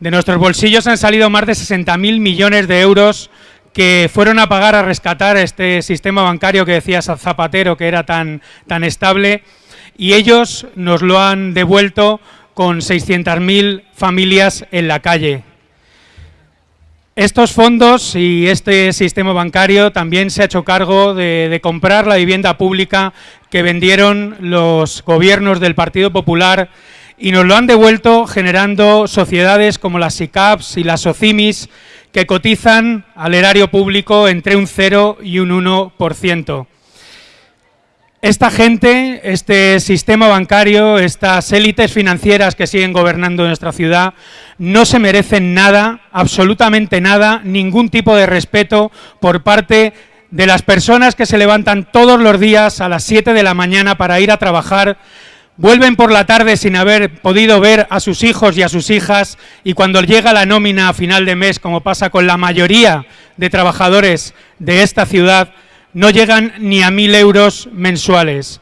De nuestros bolsillos han salido más de 60.000 millones de euros que fueron a pagar a rescatar este sistema bancario que decía Zapatero que era tan, tan estable y ellos nos lo han devuelto con 600.000 familias en la calle. Estos fondos y este sistema bancario también se ha hecho cargo de, de, comprar la vivienda pública que vendieron los gobiernos del Partido Popular y nos lo han devuelto generando sociedades como las SICAPs y las SOCIMIS que cotizan al erario público entre un 0 y un 1%. Esta gente, este sistema bancario, estas élites financieras que siguen gobernando nuestra ciudad, no se merecen nada, absolutamente nada, ningún tipo de respeto por parte de las personas que se levantan todos los días a las 7 de la mañana para ir a trabajar, vuelven por la tarde sin haber podido ver a sus hijos y a sus hijas y cuando llega la nómina a final de mes, como pasa con la mayoría de trabajadores de esta ciudad, no llegan ni a mil euros mensuales.